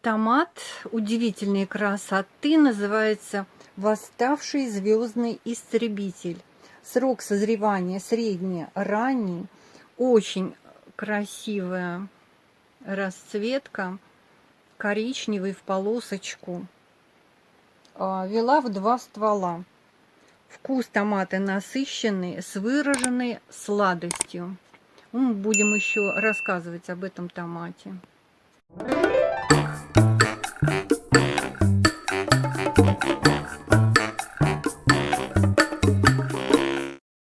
томат удивительной красоты, а называется «Восставший звездный истребитель». Срок созревания средний-ранний, очень красивая расцветка, коричневый в полосочку. А, вела в два ствола. Вкус томата насыщенный, с выраженной сладостью. Мы будем еще рассказывать об этом томате. Thank you.